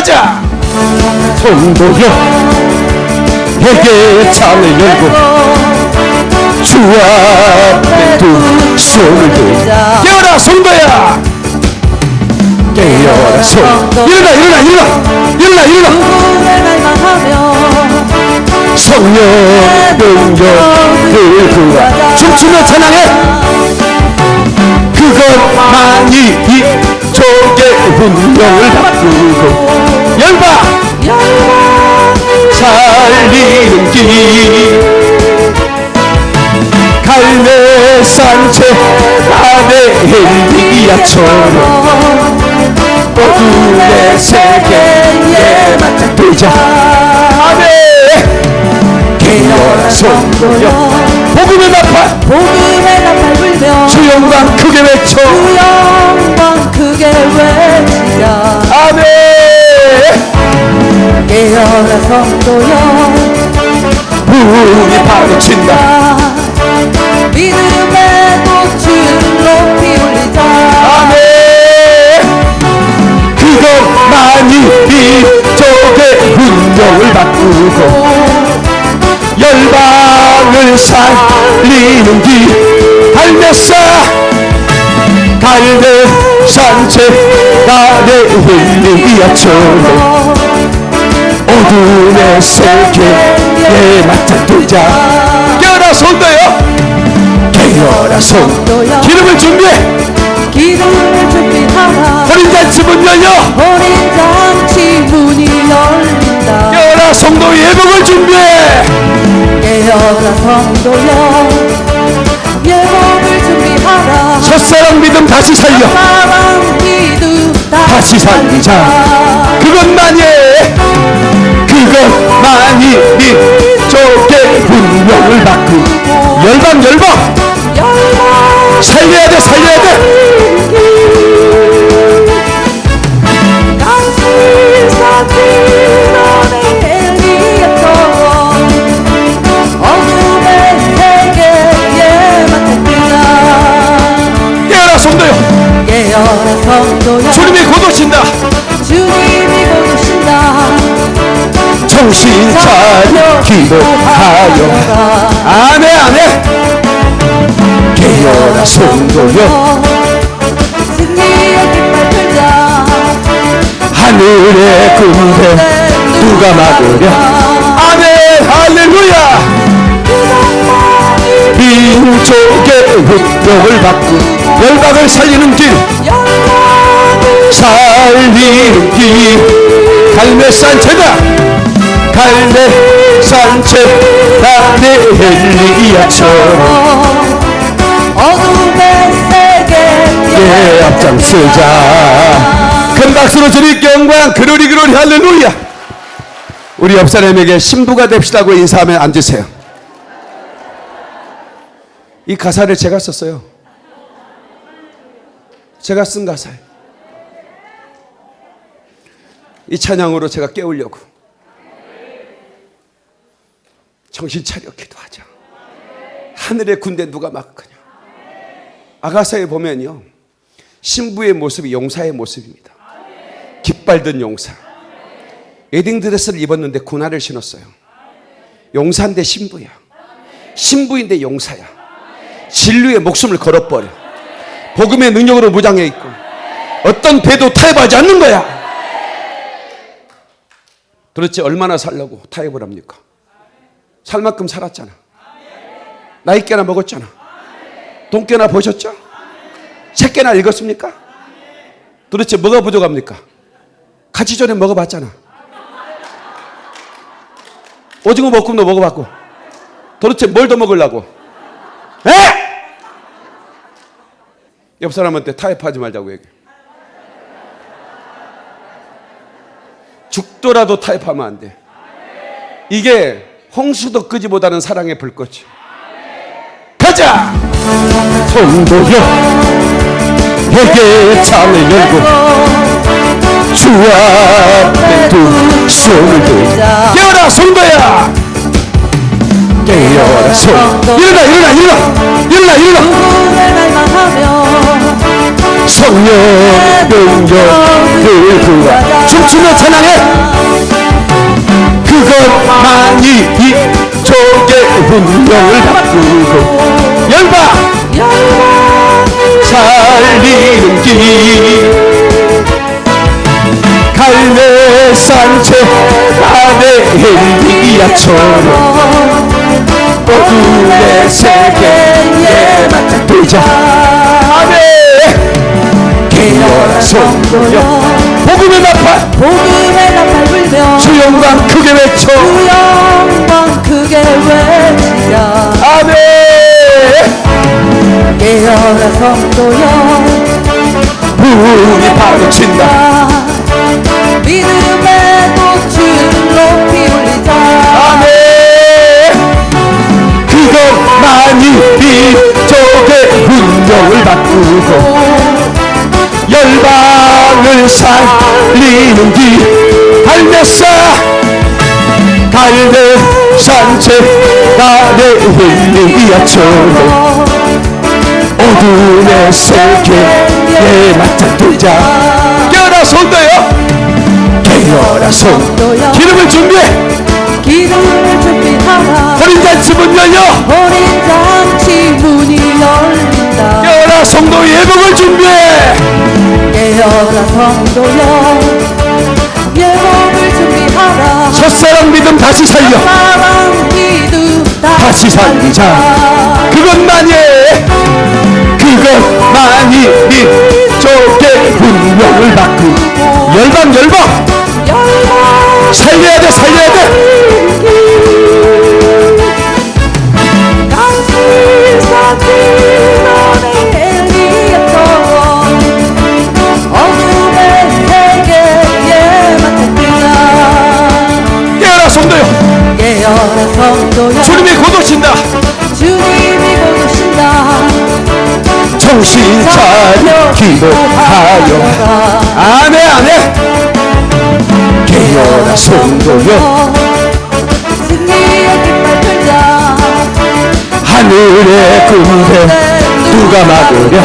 가자. 성도여. 내게 창을 열고 주 앞에 두 손을 들고 깨어라 성도야. 깨어라 성도 일어나 일어나 일어나. 일어나 일어나. 성령 능력을 구하 춤추며 찬양해. 그것만이 이 족의 운명을 바꾸고 열방 살리는 길 갈매산채 안에 헬리야처럼 어둠의 세계에 맞닥뜨자. 아멘! 깨어라 성도여 복음의 나팔 복음의 나팔 불며 주 영광 크게 외쳐. 주 영광 크게 외치자 아멘. 깨어라 성도여 문이 파고친다. 믿음의 꽃을 높이 올리자. 아멘. 그것만이 이쪽의 운명을 바꾸고 열방을 살리는 길 갈매사 갈매 산채 아래 흘리야처럼 어둠의 세계에 맞닥뜨자. 깨어라 손도요. 깨어라 손 기름을 준비해. 기름을 준비하라. 어린 잔치 문 열려. 어린 잔치 문이 열린다 깨어라 성도 예복을 준비해. 깨어라 성도여 예복을 준비하라. 첫사랑 믿음 다시 살려. 사랑 믿음 다시 살리자. 그것만이 그것만이 이쪽의 운명을 바꾸 열방 열방. 열방. 살려야 돼 살려야 돼 정신 차려 기도하여. 아멘 아멘. 깨어라 성도여. 하늘의 군대 누가 막으랴? 아멘 할렐루야. 민족의 운명을 바꾸 열방을 살리는 길. 살리는 길. 갈매산채다 갈매산채 나의 헬리야처럼 어둠의 세계에 예 앞장서자. 큰 박수로 주님 영광 그러리 그러리 할렐루야. 우리 옆 사람에게 신부가 됩시다고 인사하면 앉으세요. 이 가사를 제가 썼어요. 제가 쓴 가사예요. 이 찬양으로 제가 깨우려고 정신 차려 기도하자. 하늘의 군대 누가 막거냐? 아가사에 보면요 신부의 모습이 용사의 모습입니다. 깃발 든 용사. 웨딩 드레스를 입었는데 고나를 신었어요. 용사인데 신부야. 신부인데 용사야. 진리의 목숨을 걸어버려. 복음의 능력으로 무장해 있고 어떤 배도 타협하지 않는 거야. 도대체 얼마나 살려고 타협을 합니까 살 만큼 살았잖아 나이 깨나 먹었잖아 돈 깨나 보셨죠? 책 깨나 읽었습니까? 도대체 뭐가 부족합니까? 같이 전에 먹어봤잖아 오징어 볶음도 먹어봤고 도대체 뭘 더 먹으려고 에? 옆 사람한테 타협하지 말자고 얘기해 죽더라도 타협하면 안 돼. 이게 홍수도 끄지보다는 사랑의 불꽃이. 가자! 성도여, 내게 창을 열고 주 앞에 두 손을 들고 깨어라 성도야! 깨어라 성 일어나 일어나 일어나 일어나 일어나 성령 능력을 구하 춤추며 찬양해 그것만이 이 족의 운명을 바꾸고 열방 살리는 길. 갈매산채 안에 엘리야처럼 어둠의 세계에 맞닥뜨자. 아멘. 개혁 성도여 복음의 나팔 복음의 나팔 불며 주 영광 크게 외쳐. 주 영광 크게 외치자 아멘. 깨어라 성도여 문이 파도친다. 믿음의 꽃을 높이 올리자. 아멘. 그것만이 이족의 운명을 바꾸고 열방을 살리는 길 갈매사 갈매산채 나의 힐리야처럼 어둠의 세계에 맞닥뜨자. 깨어라 손도요. 깨어라 손 기름을 준비해. 기름을 준비하라. 어린 잔치 문 열려. 어린 잔치 문이 열린다 깨어라 성도 예복을 준비해. 깨어라 성도여 예복을 준비하라. 첫사랑 믿음 다시 살려. 사랑 믿음 다시 살리자. 그것만이 그것만이 이 족의 운명을 바꾸 열방 열방. 열방. 살려야 돼 살려야 돼 주님이 곧 오신다. 주님이 곧 오신다. 정신 차려 기도하여. 아멘 아멘. 깨어라 성도여. 승리의 깃발 들자. 하늘의 군대 누가 막으랴?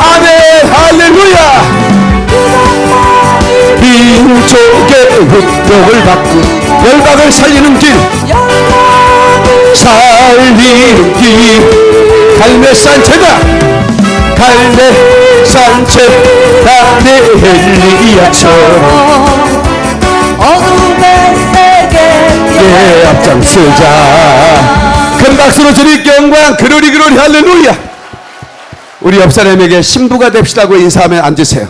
아멘 할렐루야. 민족의 운명을 바꾸 열방을 살리는 길. 살리는 길. 갈매산채다 갈매산채 나의 헬리야처럼 어둠의 세계에 예 앞장서자. 큰 박수로 주님 영광 그러리 그러리 할렐루야. 우리 옆 사람에게 신부가 됩시다고 인사하면 앉으세요.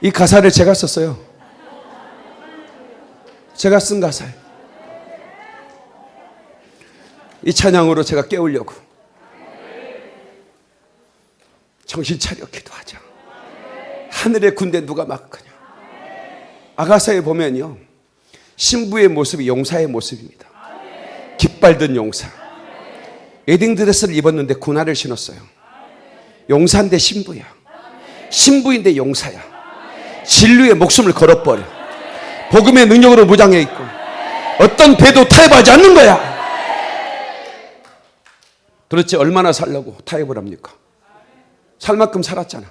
이 가사를 제가 썼어요 제가 쓴 가사예요. 이 찬양으로 제가 깨우려고. 정신 차려 기도하자. 하늘의 군대 누가 막거냐. 아가사에 보면요. 신부의 모습이 용사의 모습입니다. 깃발 든 용사. 웨딩드레스를 입었는데 군화를 신었어요. 용사인데 신부야. 신부인데 용사야. 진리의 목숨을 걸어버려 복음의 능력으로 무장해 있고 어떤 배도 타협하지 않는 거야 도대체 얼마나 살려고 타협을 합니까 살 만큼 살았잖아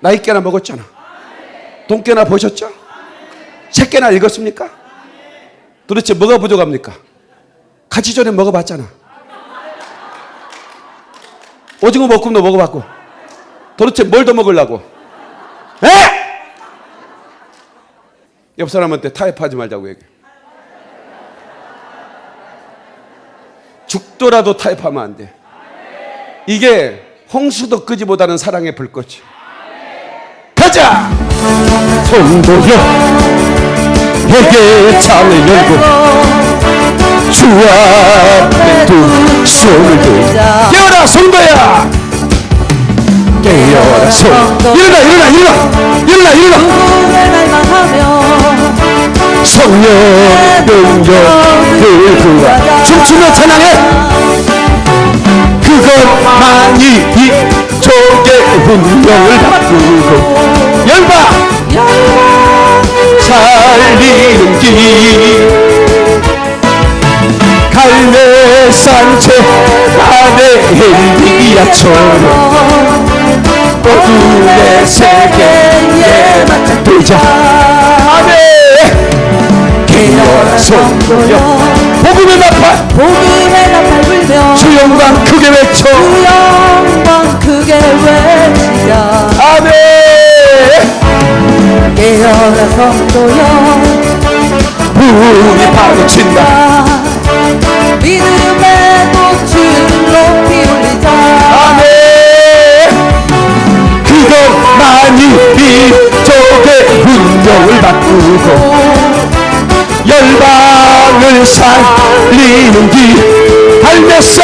나이 깨나 먹었잖아 돈 깨나 보셨죠? 책 깨나 읽었습니까? 도대체 뭐가 부족합니까? 같이 전에 먹어봤잖아 오징어 볶음도 먹어봤고 도대체 뭘 더 먹으려고 에? 옆 사람한테 타협하지 말자고 얘기해 죽더라도 타협하면 안 돼. 이게 홍수도 끄지보다는 사랑의 불꽃이. 가자! 성도여, 회개의 창을 열고 주 앞에 두 손을 들고 깨어라 성도야! 깨어라 성 일어나 일어나 일어나 일어나 일어나. 성령 능력을 구하 춤추며 찬양해 그것만이 이 족의 운명을 바꾸고 열방 살리는 길. 갈매산채 안에 엘리야처럼 어둠의 세계에 맞짱뜨자 아멘 깨어라 성도여 복음의 나팔 복음의 나팔 불며 주 영광 크게 외쳐 주 영광 크게 외치자 아멘 깨어라 성도여 부흥이 파도친다 믿음의 이쪽의 운명을 바꾸고 열방을 살리는 길 갈매사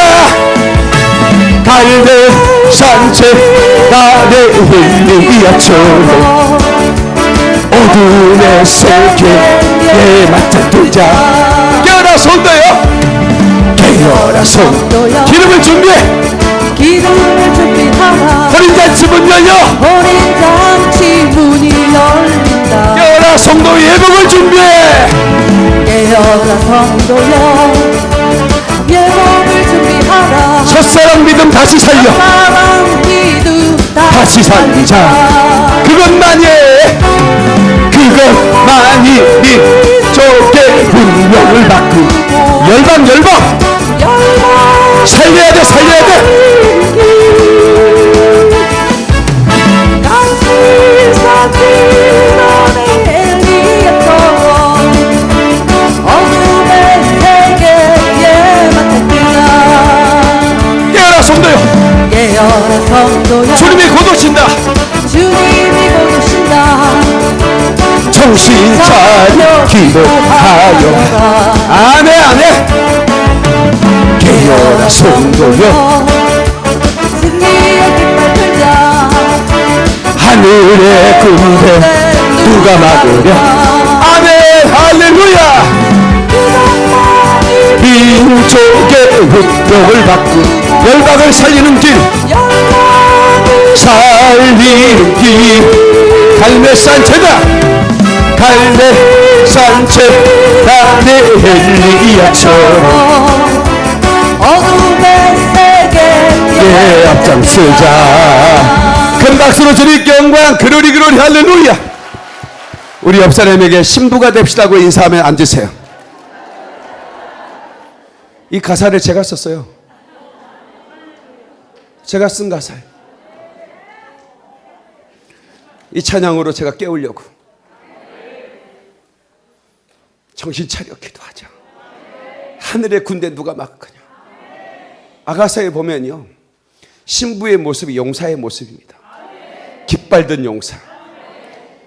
갈매 산책 아래 흘리야처럼 어둠의 세계에 맞짱 뜨자. 깨어라 손도요. 깨어라 손 기름을 준비해 어린 잔치 문 열려. 어린 잔치 문이 열린다 깨어라 성도 예복을 준비해. 깨어라 성도여 예복을 준비하라 첫사랑 믿음 다시 살려. 사랑 믿음 다시 살리자. 그것만이 그것만이 이쪽의 운명을 바꾸 열방 열방 열방 살려야 돼 살려야 돼. 주님이 곧 오신다 주님이 곧 오신다. 정신 차려 기도하여. 아멘 아멘 깨어라 들자 하늘의 군대 누가 막으랴? 아멘 할렐루야. 민족의 운명을 바꾸 열방을 살리는 길. 살리는 길. 갈매산 제다. 갈매산 제다내 헬리야처럼 세계에 예 앞장서자. 큰 박수로 주님 영광 그러리 그러리 할렐루야. 우리 옆 사람에게 신부가 됩시다고 인사하면 앉으세요. 이 가사를 제가 썼어요. 제가 쓴 가사예요. 이 찬양으로 제가 깨우려고. 정신 차려 기도하자. 하늘의 군대 누가 막겠냐. 아가서에 보면요 신부의 모습이 용사의 모습입니다. 깃발 든 용사.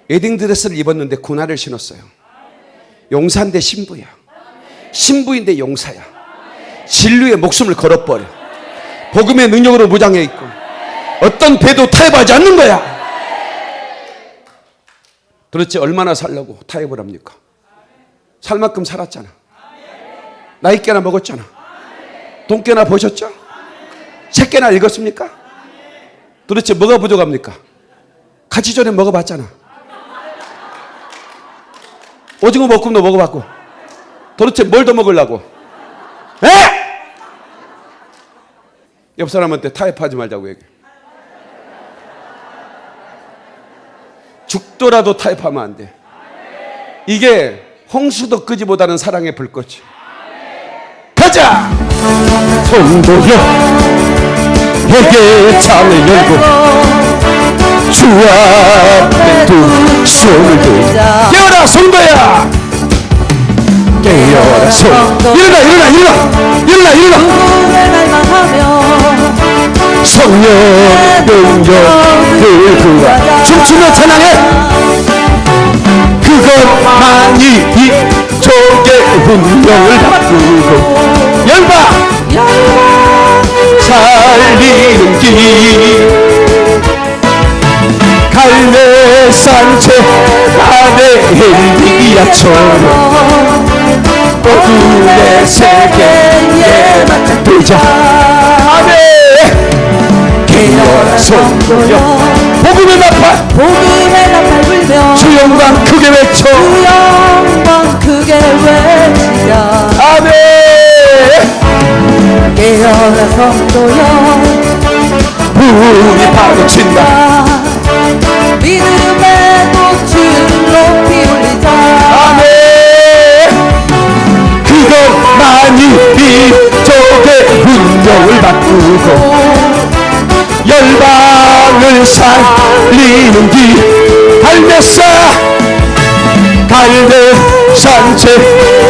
웨딩 드레스를 입었는데 군화를 신었어요. 용사인데 신부야. 신부인데 용사야. 진리의 목숨을 걸어버려. 복음의 능력으로 무장해 있고 어떤 배도 타협하지 않는 거야. 도대체 얼마나 살려고 타협을 합니까? 살 만큼 살았잖아. 나이 깨나 먹었잖아. 돈 깨나 보셨죠? 책 깨나 읽었습니까? 도대체 뭐가 부족합니까? 같이 전에 먹어봤잖아 오징어 볶음도 먹어봤고 도대체 뭘 더 먹으려고 에? 옆 사람한테 타협하지 말자고 얘기해 죽더라도 타협하면 안 돼. 이게 홍수도 끄지보다는 사랑의 불꽃이. 가자! 성도여, 회개 창을 열고 주 앞에 두 손을 들자. 깨어라 성도야! 깨어라 성. 일어나 일어나 일어나 일어나 일어나. 성령 능력을 구하 춤추며 찬양해 그것만이 이쪽의 운명을 바꾸고 열방 살리는 길 갈매산채 아래 엘리야처럼 어둠의 세계에 맞짱 뜨자. 아멘 깨어라 성도여. 복음의 나팔. 복음의 나팔 불며. 주 영광 크게 외쳐. 주 영광 크게 외치자 아멘 깨어나 성도여 부이 파고친다. 믿음의 꽃을 높이 올리자. 아멘. 그것만이 비족의 운명을 바꾸고 열방을 살리는 길 갈매사 갈매산채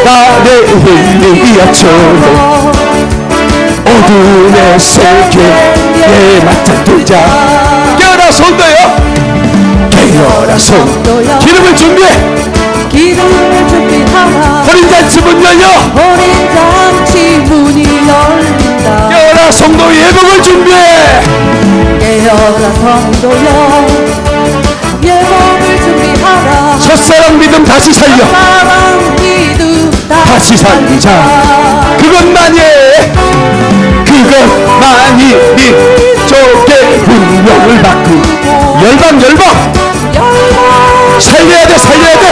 나의 힐링이었죠 어둠의 세계에 맞닥뜨자. 깨어라 손도요? 깨어라 손 기름을 준비해. 기름을 준비하라. 어린 잔치 문 열려. 어린 잔치 문이 열린다. 깨어라 성도 예복을 준비해. 깨어라 성도여 예복을 준비하라. 첫사랑 믿음 다시 살려. 사랑 믿음 다시 살리자. 그것만이 네 쪽의 운명을 바꾸. 열방 열방! 살려야 돼 살려야 돼!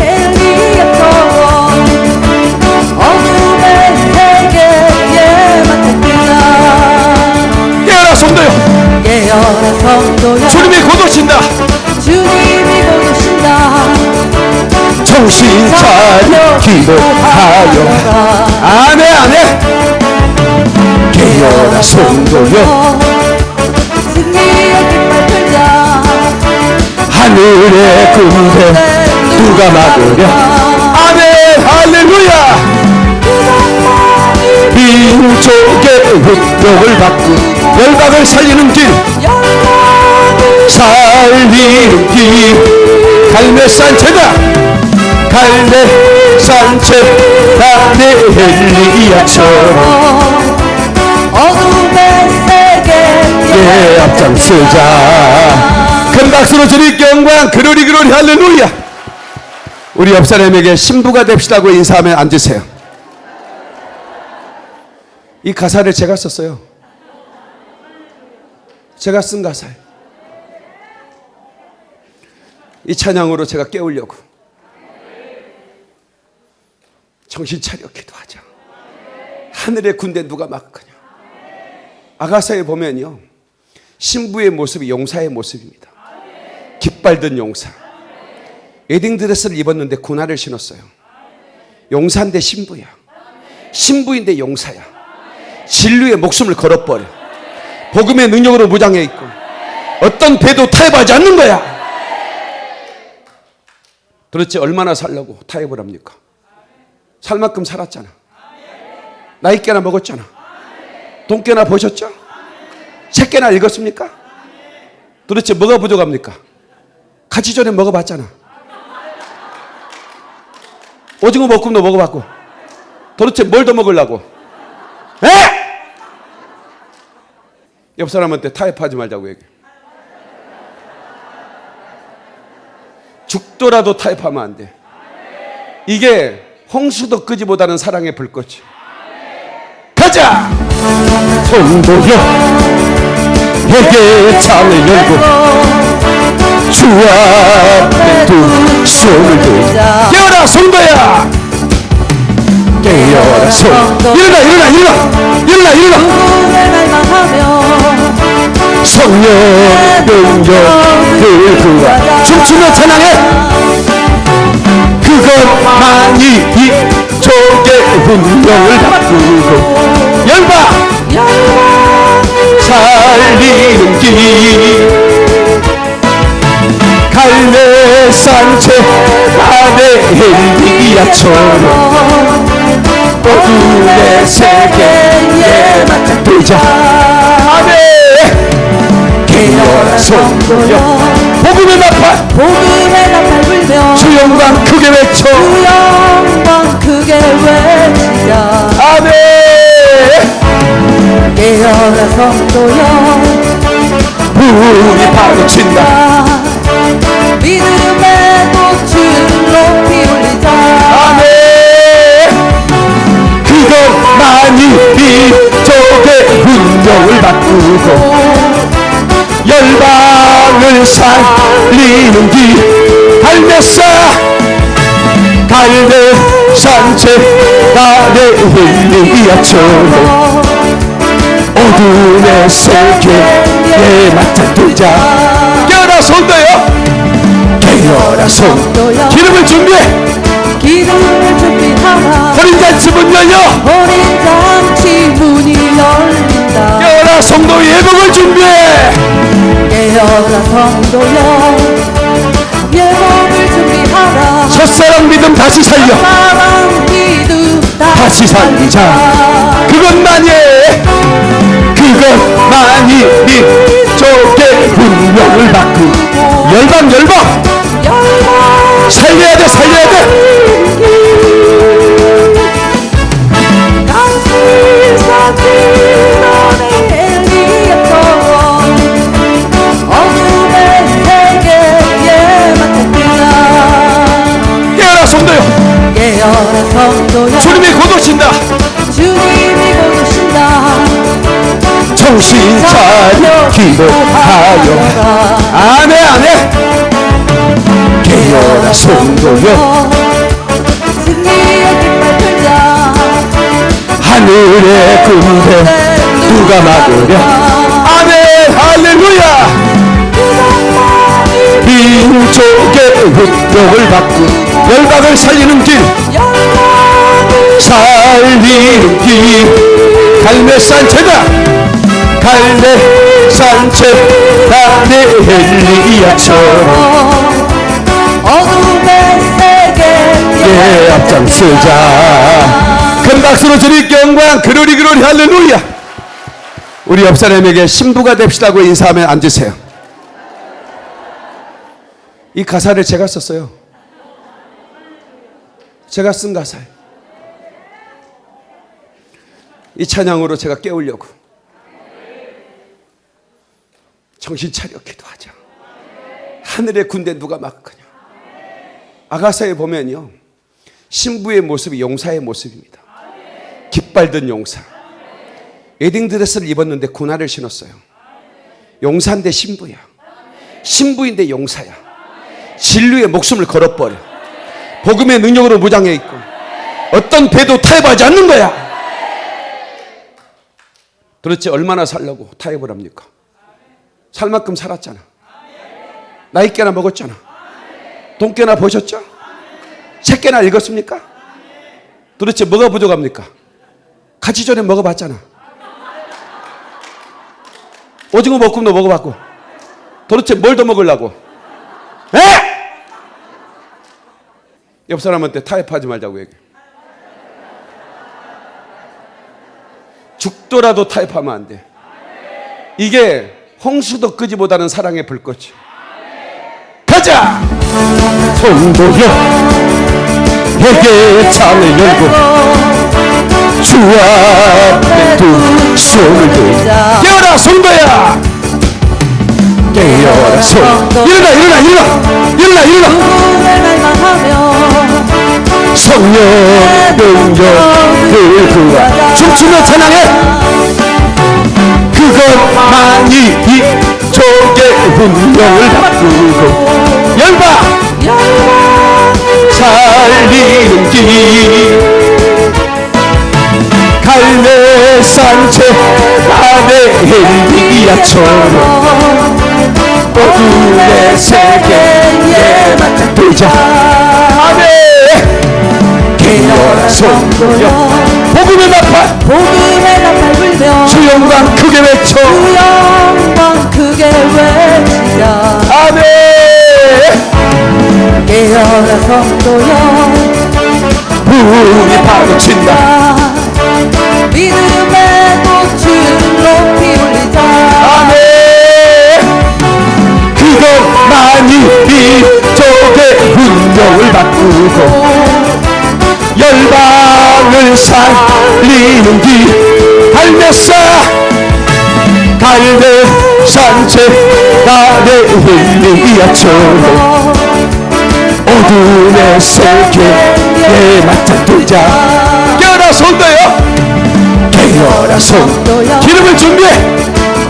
엘리야처 정신 차려 기도하여. 안해 안해 깨어라 성도여. 하늘의 군대 누가 막으랴? 아멘 할렐루야. 민족의 운명을 바꾸 열방을 살리는 길. 살리는 길. 갈매산 제다 갈매산 제다내 헬리야처럼. 어둠의 세계에 예 앞장서자. 큰 박수로 주님 영광 그로리 그로리 할렐루야. 우리 옆 사람에게 신부가 됩시다고 인사하면 앉으세요. 이 가사를 제가 썼어요. 제가 쓴 가사예요. 이 찬양으로 제가 깨우려고 정신 차려 기도하자. 하늘의 군대 누가 막거냐 아가사에 보면요 신부의 모습이 용사의 모습입니다. 깃발 든 용사. 웨딩 드레스를 입었는데 군화를 신었어요. 용사인데 신부야. 신부인데 용사야. 진리의 목숨을 걸어버려. 복음의 능력으로 무장해 있고 어떤 배도 타협하지 않는 거야. 도대체 얼마나 살려고 타협을 합니까 살 만큼 살았잖아 나이 깨나 먹었잖아 돈 깨나 보셨죠? 책 깨나 읽었습니까? 도대체 뭐가 부족합니까? 같이 전에 먹어봤잖아 오징어 볶음도 먹어봤고 도대체 뭘 더 먹으려고 에? 옆 사람한테 타협하지 말자고 얘기해 죽더라도 타협하면 안 돼. 이게 홍수도 끄지보다는 사랑의 불꽃이. 가자! 성도여, 회개 창을 열고 주 앞에 두 손을 들고 깨어라 성도야! 깨어라 성 일어나 일어나 일어나 일어나 일어나 성령 능력을 구하 춤추며 찬양해 그것만이 이 족의 운명을 바꾸고 열방 살리는 길. 갈매산채 안에 헬리야처럼 어둠의 세계에 맞닥뜨자. 아멘 성도여 복음의 나팔 복음의 나팔 불며 주 영광 크게 외쳐. 주 영광 크게 외치자 아멘. 깨어라 성도여 불이 파도친다. 믿음의 꽃을 높이 올리자. 아멘. 그것만이 이쪽의 운명을 바꾸고 열방을 살리는 길 갈매사 갈매산채 나의 힐리야처럼 어둠의 세계에 맞닥뜨자. 깨어라 손도요. 깨어라 손 기름을 준비해. 기름을 준비하라. 하라 어린 잔치 문 열려. 어린 잔치 문이 열린다. 깨어라 성도 예복을 준비해 깨어라 성도여. 예복을 준비하라. 첫사랑 믿음 다시 살려. 사랑 믿음 다시 살리자. 그것만이 그것만이 민족의 운명을 바꾸고 열방. 열방. 살려야 돼 살려야 돼 주님이 곧 오신다. 주님이 곧 오신다. 정신 차려 기도하여. 안해 안해 깨어라 성도여. 승리의 깃발 들자. 하늘의 군대 누가 막으랴? 아멘 할렐루야. 민족의 운명을 바꾸고 열방을 살리는 길 살리는 길 갈매산 제다 갈매산 제다 내 엘리야처럼 어둠의 세계에 예 앞장서자. 큰 박수로 드릴게 영광 그로리 그로리 할렐루야. 우리 옆 사람에게 신부가 됩시다고 인사하면 앉으세요. 이 가사를 제가 썼어요. 제가 쓴 가사예요 이 찬양으로 제가 깨우려고. 정신 차려 기도하자. 하늘의 군대 누가 막거냐 아가사에 보면요 신부의 모습이 용사의 모습입니다. 깃발 든 용사. 웨딩 드레스를 입었는데 군화를 신었어요. 용사인데 신부야. 신부인데 용사야. 진리의 목숨을 걸어버려. 복음의 능력으로 무장해 있고 어떤 배도 타협하지 않는 거야 도대체 얼마나 살려고 타협을 합니까 살 만큼 살았잖아 나이 깨나 먹었잖아 돈 깨나 보셨죠? 책 깨나 읽었습니까? 도대체 뭐가 부족합니까? 같이 전에 먹어봤잖아 오징어 볶음도 먹어봤고 도대체 뭘 더 먹으려고 에? 옆 사람한테 타협하지 말자고 얘기해 죽더라도 타협하면 안 돼. 이게 홍수도 끄지보다는 사랑의 불꽃이. 가자! 성도여, 회개 창을 열고 주 앞에 두 손을 들자. 깨어라 성도야! 깨어라 성. 일어나 일어나 일어나 일어나 일어나. 성령 능력을 구하 춤추며 찬양해. 그것만이 이족의 운명을 바꾸고 열방 살리는 길. 갈매산 제안의 엘리야처럼 어둠의 세계에 맞짱뜨자. 아멘 깨어라 성도여 복음의 나팔. 복음의 나팔 불며 주 영광 크게 외쳐. 주 영광 크게 외치자 아멘. 깨어라 성도여 부흥이 파도친다. 믿음의 꽃을 높이 올리자. 아멘. 그것만이 민족의 운명을 바꾸고 살리는 길 갈매사 갈매산 제단의 힐리야처럼 어둠의 세계에 맞짱 뜨자. 깨어라 손도요. 깨어라 손 기름을 준비해.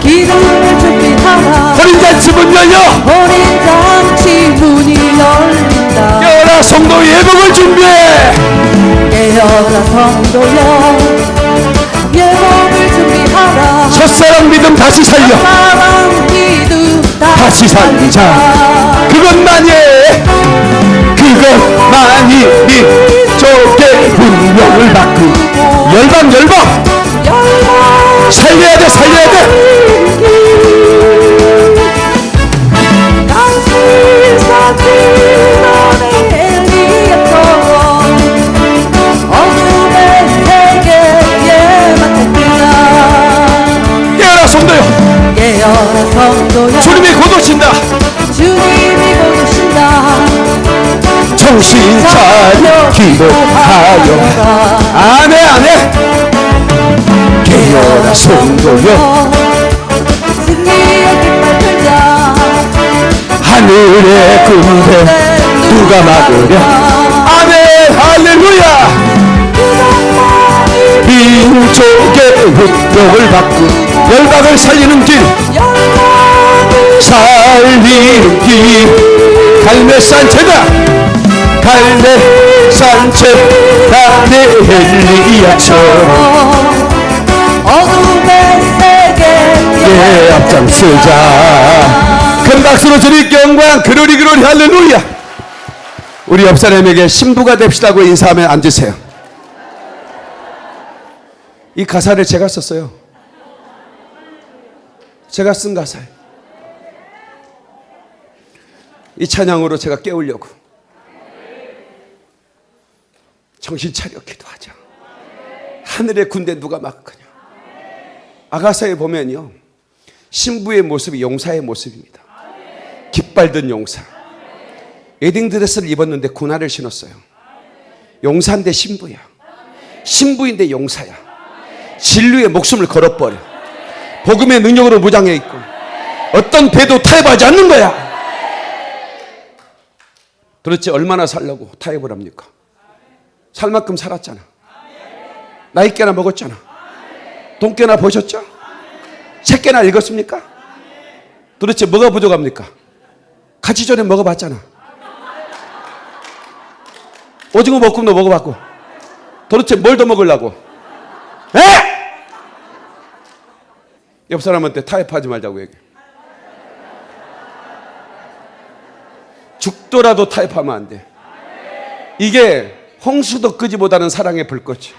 기름을 준비하라. 어린 잔치 문 열려. 어린 잔치 문이 열린다. 깨어라 성도 예복을 준비해 깨어라 성도여. 예복을 준비하라. 첫사랑 믿음 다시 살려. 사랑 믿음 다시 살리자. 그것만이 그것만이 민 민족의 운명을 바꾸고. 열방 열방. 열방 살려야 돼 살려야 돼 주님이 곧 오신다. 주님이 곧 오신다. 정신 차려 기도하여. 안해 안해 깨어라 성도여. 승리의 깃발 들자. 하늘의 군대 누가 막으랴? 아멘 할렐루야. 민족의 운명을 바꾸 열방을 살리는 길 살리는 길 갈매산 제다 갈매산 제다 내 엘리야처럼 어둠의 세계에 예 앞장서자. 큰 박수로 드릴게 영광 그러리 그러리 할렐루야. 우리 옆 사람에게 신부가 됩시다고 인사하면 앉으세요. 이 가사를 제가 썼어요. 제가 쓴 가사예요 이 찬양으로 제가 깨우려고. 정신 차려 기도하자. 하늘의 군대 누가 막거냐 아가사에 보면요 신부의 모습이 용사의 모습입니다. 깃발 든 용사. 웨딩 드레스를 입었는데 군화를 신었어요. 용사인데 신부야. 신부인데 용사야. 진리의 목숨을 걸어버려. 복음의 능력으로 무장해 있고 어떤 배도 타협하지 않는 거야 도대체 얼마나 살려고 타협을 합니까 살 만큼 살았잖아 나이 깨나 먹었잖아 돈 깨나 보셨죠? 책 깨나 읽었습니까? 도대체 뭐가 부족합니까? 같이 전에 먹어봤잖아 오징어 볶음도 먹어봤고 도대체 뭘 더 먹으려고 에? 옆 사람한테 타협하지 말자고 얘기해 죽더라도 타협하면 안 돼. 이게 홍수도 끄지보다는 사랑의 불꽃이.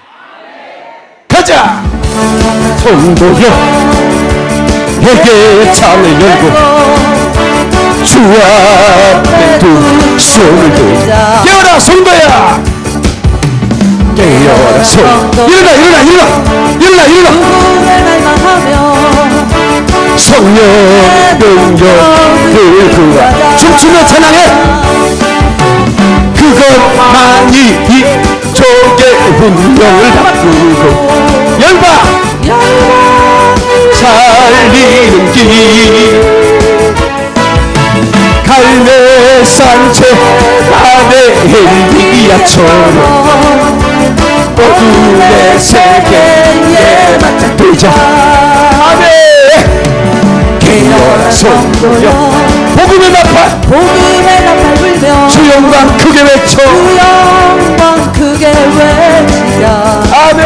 가자! 성도여, 회개의 창을 열고 주 앞에 두 손을 들자. 깨어라 성도야! 깨어라 성. 일어나 일어나 일어나 일어나 일어나. 성령 능력을 구하 춤추며 찬양해. 그것만이 이족의 운명을 바꾸고 열방 살리는 길. 갈매산채 안에 엘리야처럼 어둠의 세계에 맞닥뜨자. 아멘 깨어라 성도여 복음의 나팔. 복음의 나팔 불며 주 영광 크게 외쳐. 주 영광 크게 외치자 아멘.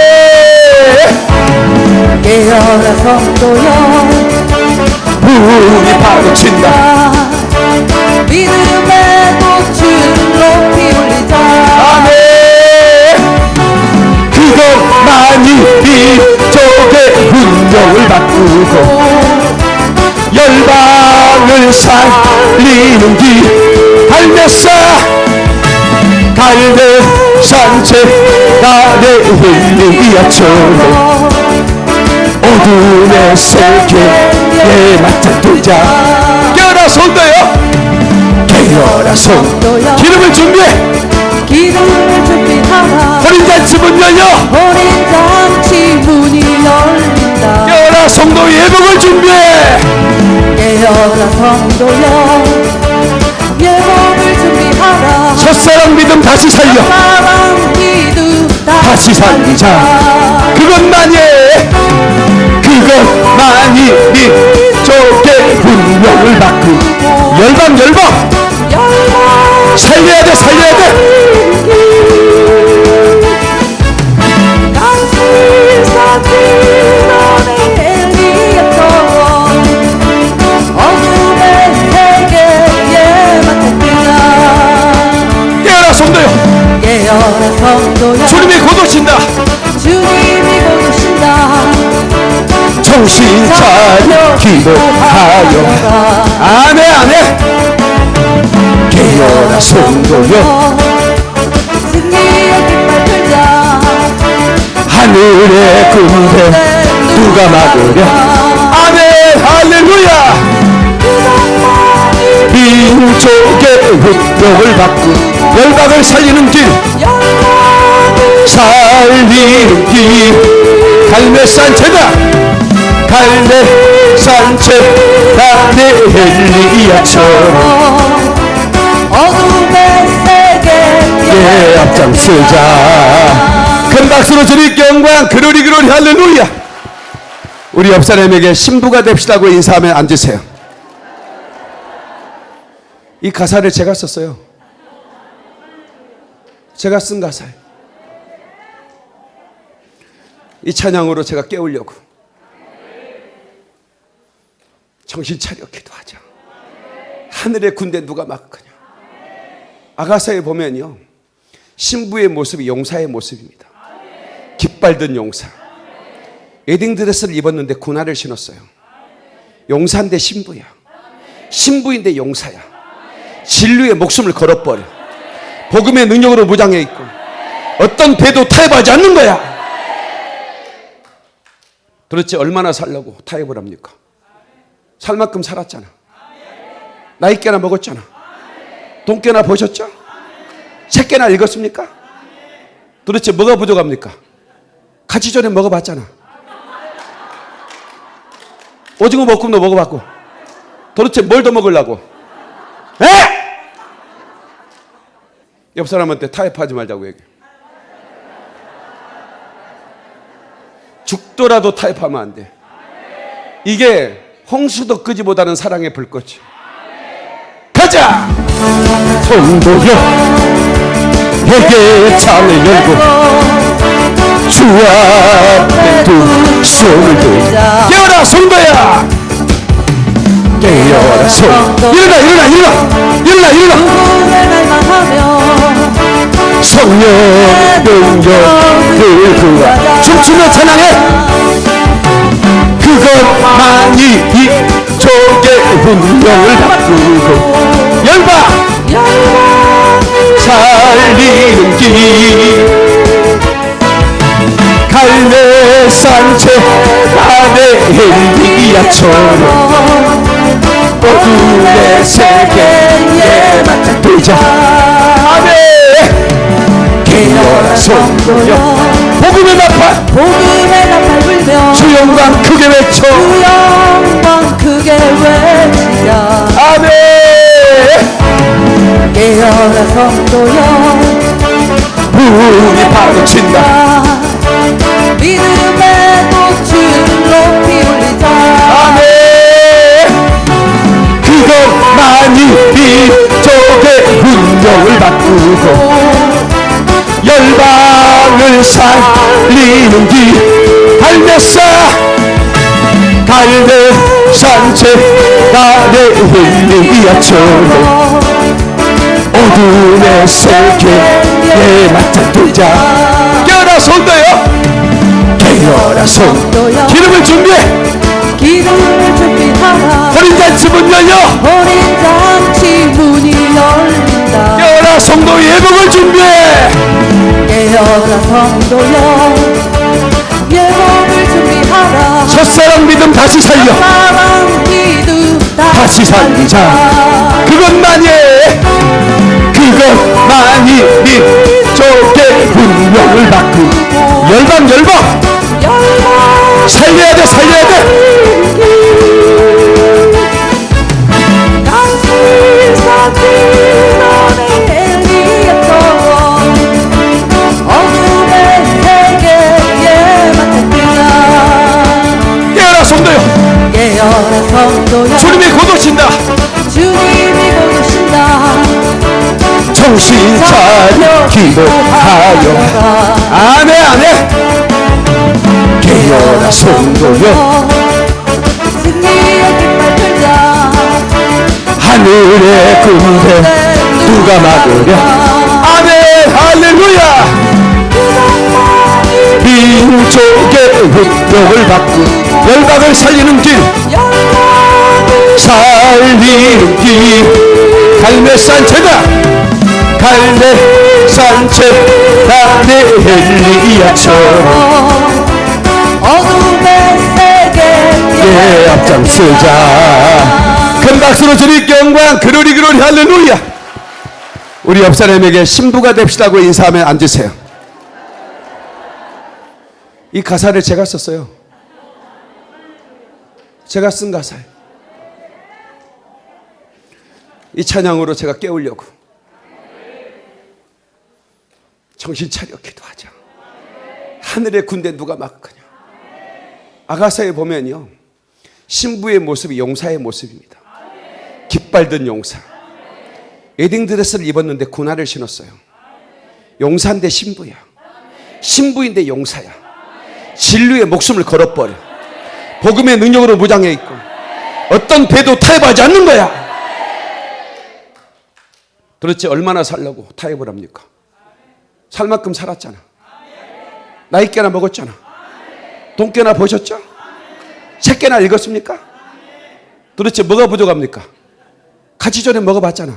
깨어라 성도여 문이 파고친다. 믿음의 꽃을 높이 올리자. 아멘. 그것만이 민족의 운명을 바꾸고 열방을 살리는 길 갈매사 갈매산채 나의 힐리야처럼 어둠의 세계에 맞닥뜨자 깨어라 성도여 깨어라 성 기름을 준비해. 기름을 준비하라. 어린 잔치 문 열려. 어린 잔치 문이 열린다 깨어라 성도 예복을 준비해. 깨어라 성도여 예복을 준비하라. 첫사랑 믿음 다시 살려. 사랑 믿음 다시 살리자. 그것만이 그것만이 민족의 운명을 바꾸 열방 열방. 열방. 살려야 돼 살려야 돼 주님이 고도신다. 주님이 고도신다. 정신 차려 기도하여. 아멘 아멘. 깨어라 성도여. 승리의 깃발 들자. 하늘의 군대 누가 막으랴? 아멘 할렐루야. 민족의 운동을 바꾼 열방을 살리는 길. 살리는 길. 갈매산 제다 갈매산 내 엘리야처럼 어둠의 세계에 예 앞장서자. 큰 박수로 드릴게 영광 그러리 그러리 할렐루야. 우리 옆 사람에게 신부가 됩시다고 인사하면 앉으세요. 이 가사를 제가 썼어요 제가 쓴 가사예요. 이 찬양으로 제가 깨우려고 정신 차려 기도하자 하늘의 군대 누가 막으랴 아가사에 보면요 신부의 모습이 용사의 모습입니다. 깃발 든 용사. 웨딩 드레스를 입었는데 군화를 신었어요. 용사인데 신부야. 신부인데 용사야. 진리의 목숨을 걸어버려 복음의 능력으로 무장해 있고 어떤 배도 타협하지 않는 거야 도대체 얼마나 살려고 타협을 합니까 살 만큼 살았잖아 나이 깨나 먹었잖아 돈 깨나 보셨죠? 책 깨나 읽었습니까? 도대체 뭐가 부족합니까? 같이 전에 먹어봤잖아 오징어 볶음도 먹어봤고 도대체 뭘 더 먹으려고 에? 옆 사람한테 타협하지 말자고 얘기해 죽더라도 타협하면 안 돼. 이게 홍수도 끄지보다는 사랑의 불꽃이. 가자! 성도여, 회개 창을 열고 주 앞에 두 손을 들자. 깨어라 성도야! 깨어라 성. 일어나 일어나 일어나 일어나 일어나. 갈망하며 성령 능력을 구하 춤추며 찬양해 그것만이 이 족의 운명을 바꾸고 열방 살리는 길 갈매산채 안에 엘리야처럼 어둠의 세계에 맞닥뜨자 아멘 깨어라 성도여 복음의 나팔 복음의 나팔 불며. 주 영광 크게 외쳐. 주 영광 크게 외치자 아멘 깨어라 성도여 문이 파도친다. 믿음의 그것만이 민족의 운명을 바꾸고 열방을 살리는 길. 갈매사 갈매산채 나의 엘리야처럼 어둠의 세계에 맞닥뜨자. 깨어라 손도요? 깨어라 손 기름을 준비해. 기름을 준비하 라. 어린 잔치 문 열려. 어린 장치 문이 열린다. 깨어라 성도 예복을 준비해. 깨어라 성도여 예복을 준비하라. 첫사랑 믿음 다시 살려. 사랑 기도 다시 살리자. 그것만이 그것만이 민족의 운명을 바꾸 열방 열방. 열방. 살려야 돼 살려야 돼 정신 차려 기도하여 아멘 아멘. 깨어라 성도여. 하늘의 군대 누가 막으랴? 아멘 할렐루야. 민족의 운명을 바꾸 열방을 살리는 길. 살리는 길. 갈매산 제다 갈매산 제다 내 엘리야처럼. 어둠의 세계에 예 앞장서자. 큰 박수로 주님께 영광 그러리 그러리 할렐루야. 우리 옆 사람에게 신부가 됩시다고 인사하면 앉으세요. 이 가사를 제가 썼어요. 제가 쓴 가사예요. 이 찬양으로 제가 깨우려고 정신 차려 기도하자 하늘의 군대 누가 막으냐 아가사에 보면요 신부의 모습이 용사의 모습입니다. 깃발든 용사. 웨딩 드레스를 입었는데 군화를 신었어요. 용사인데 신부야. 신부인데 용사야. 진리의 목숨을 걸어버려. 복음의 능력으로 무장해 있고 어떤 배도 타협하지 않는 거야. 도대체 얼마나 살려고 타협을 합니까 살 만큼 살았잖아 나이 깨나 먹었잖아 돈 깨나 보셨죠? 책 깨나 읽었습니까? 도대체 뭐가 부족합니까? 같이 전에 먹어봤잖아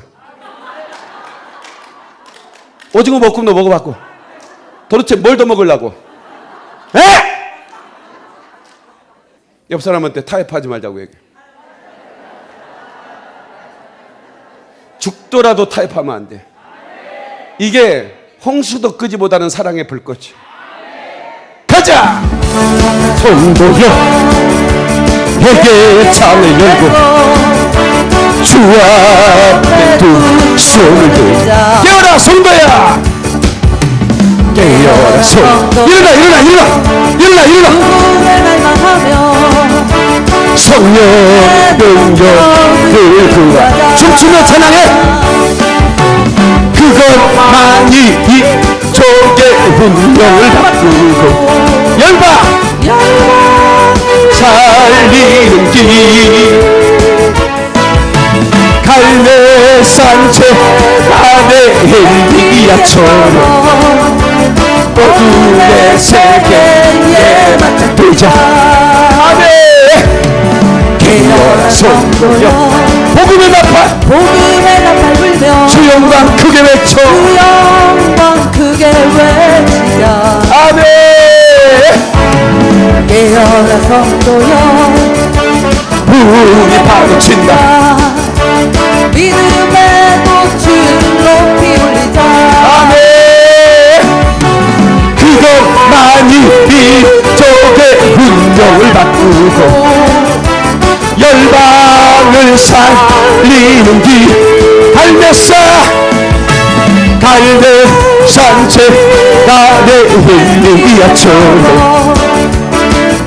오징어 볶음도 먹어봤고 도대체 뭘 더 먹으려고 에? 옆 사람한테 타협하지 말자고 얘기해 죽더라도 타협하면 안 돼. 이게 홍수도 끄지보다는 사랑의 불꽃이. 가자! 성도여, 내게 창을 열고 주 앞에 두 손을 들자. 깨어라 성도야! 깨어라 성. 일어나 일어나 일어나 일어나 일어나. 누구를 갈망하며 성령 능력을 구하 춤추며 찬양해 그것만이 이 족의 운명을 바꾸고 열방 살리는 길. 갈매산채 아내 엘리야처럼 어둠의 세계에 맞닥뜨자. 아멘! 깨어라 성도여 복음의 나팔 복음의 나팔 불며 주 영광 크게 외쳐. 주 영광 크게 외치자 아멘. 깨어라 성도여 문이 파고친다. 믿음의 꽃을 높이 올리자. 아멘. 그것만이 이쪽의 운명을 바꾸고 열방을 살리는 길 갈매사 갈매산채 나의 힐리야처럼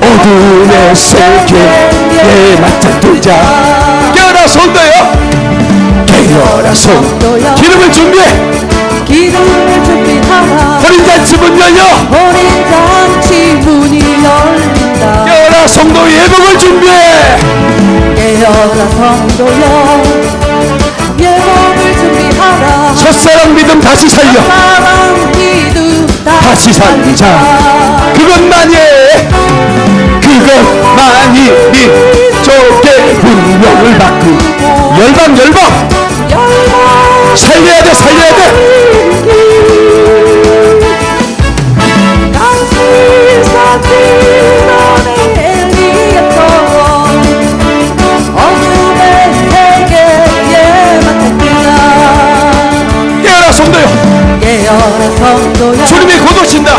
어둠의 세계에 맞닥뜨자. 깨어라 손도요. 깨어라 손. 기름을 준비해. 기름을 준비하라. 어린 잔치 문 열려. 어린 잔치 문이 열린다 깨어라 성도 예복을 준비해. 깨어라 성도여 예복을 준비하라. 첫사랑 믿음 다시 살려. 사랑 믿음 다시 살리자. 그것만이 그것만이 이쪽의 운명을 바꾸 열방 열방. 열방 살려야 돼 살려야 돼 주님이 곧 오신다.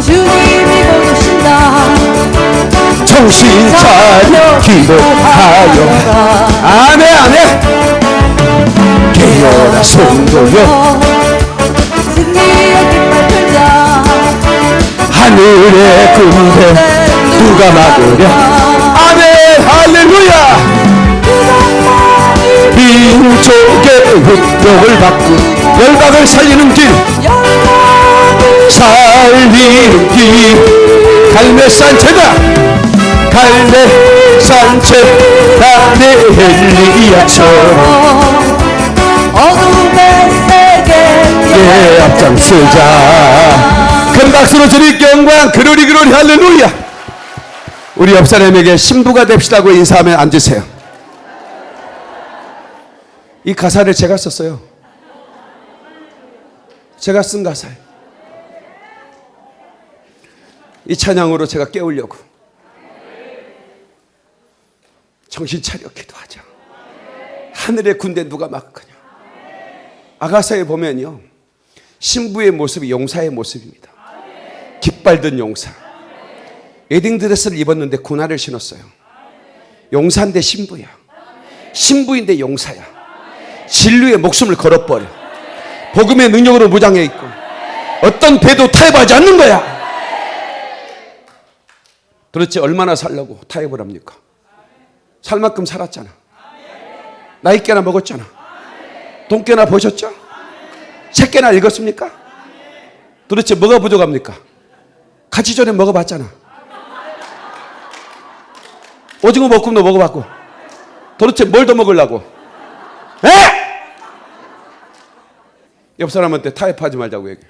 주님이 곧 오신다. 정신 차려 기도하여. 아멘 아멘. 깨어라 성도여. 승리의 깃발 들자. 하늘의 군대 누가 막으랴? 아멘 할렐루야. 민족의 운명을 바꾸 열방을 살리는 길 살리는 길 갈매산 제다 갈매산 제다 내 엘리야처럼 어둠의 세계에 예 앞장서자 큰 박수로 주님께 영광 그러리 그러리 할렐루야 우리 옆 사람에게 신부가 됩시다고 인사하면 앉으세요. 이 가사를 제가 썼어요. 제가 쓴 가사예요. 이 찬양으로 제가 깨우려고 정신 차려 기도하자. 하늘의 군대 누가 막으랴. 아가사에 보면요. 신부의 모습이 용사의 모습입니다. 깃발 든 용사. 웨딩 드레스를 입었는데 군화를 신었어요. 용사인데 신부야. 신부인데 용사야. 진리의 목숨을 걸어버려. 복음의 능력으로 무장해 있고 어떤 배도 타협하지 않는 거야. 도대체 얼마나 살려고 타협을 합니까? 살 만큼 살았잖아. 나이 깨나 먹었잖아. 돈 깨나 보셨죠? 책 깨나 읽었습니까? 도대체 뭐가 부족합니까? 같이 전에 먹어봤잖아. 오징어 볶음도 먹어봤고. 도대체 뭘 더 먹으려고? 에? 옆 사람한테 타협하지 말자고 얘기해.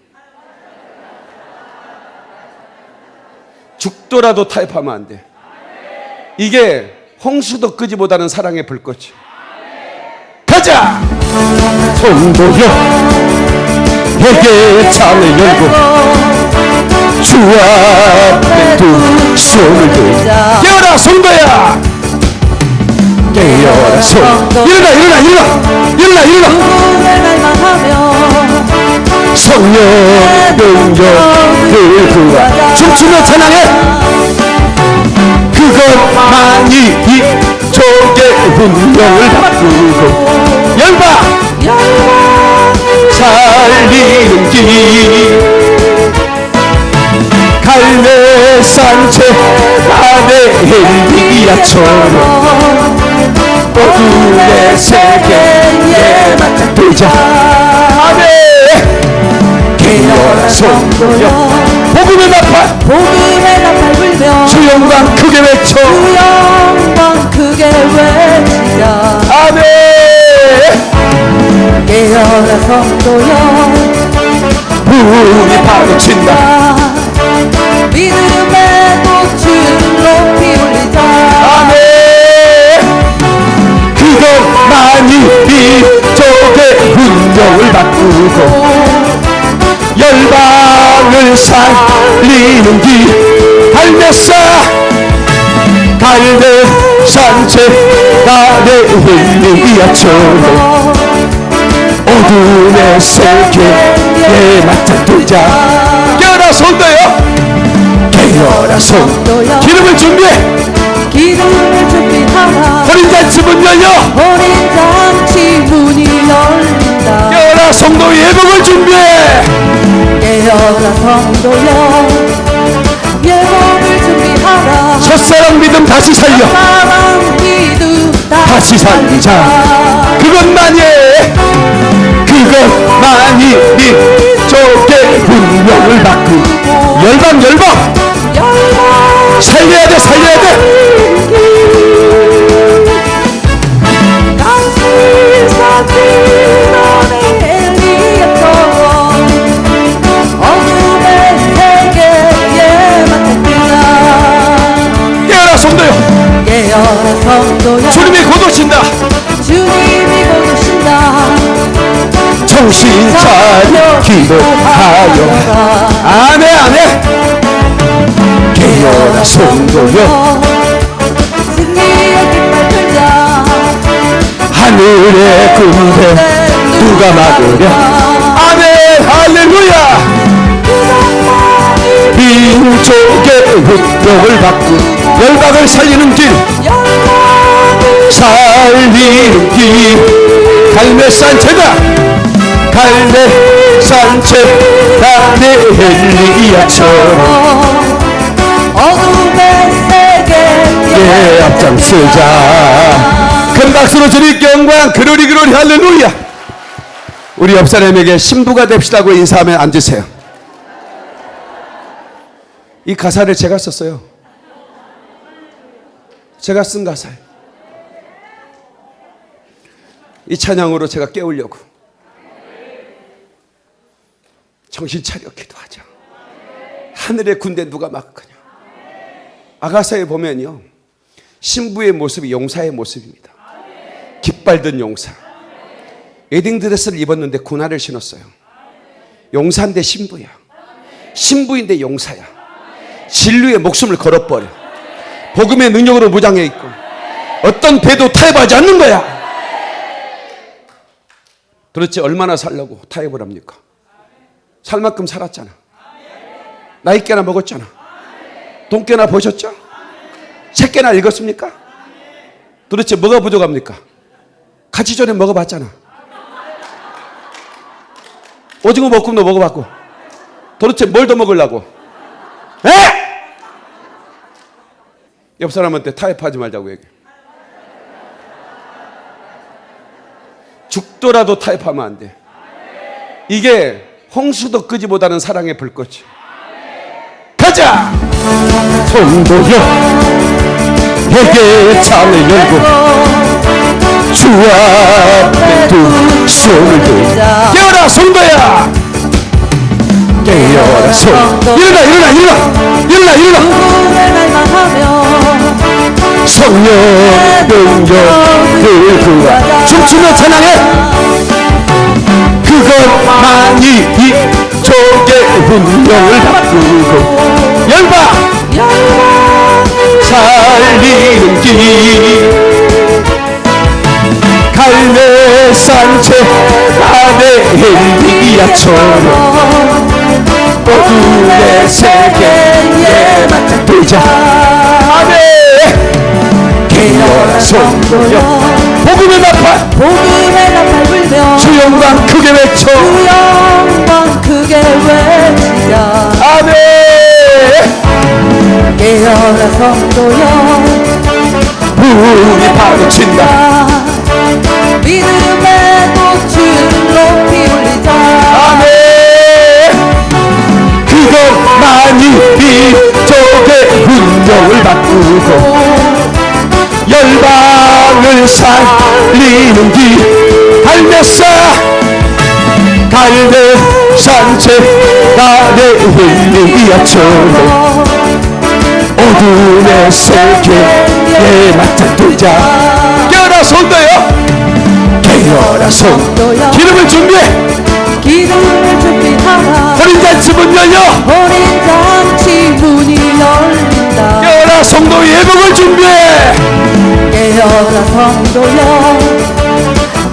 죽더라도 타협하면 안 돼. 이게 홍수도 끄지보다는 사랑의 불꽃이. 가자! 성도여, 회개 창을 열고 주 앞에 두 손을 들고 깨어라 성도야! 깨어라 성 일어나 일어나 일어나 일어나 일어나 성령 능력을 구하 춤추며 찬양해. 그것만이 이 족의 운명을 바꾸고 열방 살리는 길. 갈매 산채 아내 엘리야처럼 어둠의 세계에 맞닥뜨자. 아멘 깨어라 성도여 복음의 나팔. 복음의 나팔 불며 주 영광 크게 외쳐. 주 영광 크게 외치자 아멘. 깨어라 성도여 문이 파고친다. 믿음의 꽃을 높이 올리자. 아멘. 그것만이 이쪽의 운명을 바꾸고 열방을 살리는 길 갈매사 갈매 산채 나의 힐리야처럼 어둠의 세계에 맞닥뜨자. 깨어라 손도요. 깨어라 손 기름을 준비해. 기도를 준비하라. 어린 잔치 문 열려. 어린 잔치 문이 열린다. 깨어라 성도 예복을 준비해 깨어라 성도여 예복을 준비하라. 첫사랑 믿음 다시 살려. 사랑 믿음 다시 살리자. 그것만이 그것만이 네 족의 운명을 바꾸 열방 열방. 열방 살려야 돼 살려야 돼 주님이 곧 오신다. 주님이 곧 오신다. 정신 차려. 기도하여. 아멘 아멘. 깨어라 성도여. 승리의 깃발 들자. 하늘의 군대 누가 막으랴? 아멘 할렐루야. 민족의 운명을 바꾸 열방을 살리는 길 살리는 길 갈매산 제다. 갈매산 제다 내 엘리야처럼 어둠의 세계에 예 앞장서자. 큰 박수로 주님께 영광. 그러리 그러리 할렐루야. 우리 옆 사람에게 신부가 됩시다고 인사하면 앉으세요. 이 가사를 제가 썼어요. 제가 쓴 가사예요 이 찬양으로 제가 깨우려고 정신 차려 기도하자 하늘의 군대 누가 막거냐 아가서에 보면요. 신부의 모습이 용사의 모습입니다. 깃발든 용사. 웨딩드레스를 입었는데 군화를 신었어요. 용사인데 신부야. 신부인데 용사야. 진리의 목숨을 걸어버려. 복음의 능력으로 무장해 있고 어떤 배도 타협하지 않는 거야. 도대체 얼마나 살려고 타협을 합니까? 살 만큼 살았잖아. 나이 깨나 먹었잖아. 돈 깨나 보셨죠? 책 깨나 읽었습니까? 도대체 뭐가 부족합니까? 같이 전에 먹어봤잖아. 오징어 볶음도 먹어봤고. 도대체 뭘 더 먹으려고? 에? 옆 사람한테 타협하지 말자고 얘기해. 죽더라도 타협하면 안 돼. 이게 홍수도 끄지보다는 사랑의 불꽃이. 가자! 성도여 회개의 창을 열고 주 앞에 두 손을 들고 깨어라 성도야! 깨어라 성 일어나 일어나 일어나 일어나 일어나 성령 능력을 구하 춤추며 찬양해. 그것만이 이 족의 운명을 바꾸고 열방 살리는 길. 갈매산채 안에 엘리야처럼 어둠의 세계에 맞닥뜨자. 아멘 성도여 복음의 나팔. 복음의 나팔 불며 주 영광 크게 외쳐. 주 영광 크게 외치자 아멘. 깨어라 성도여 문이 파고친다. 믿음의 꽃을 높이 올리자. 아멘. 그것만이 이쪽의 운명을 바꾸고 열방을 살리는 길 갈매사 갈매 산채 나의 힐리야처럼 어둠의 세계에 맞닥뜨자. 깨어라 손도요. 깨어라 손 기름을 준비해. 기름을 준비하라. 어린 잔치 문 열려. 어린 잔치 문이 열린다 깨어라 성도 예복을 준비해. 깨어라 성도여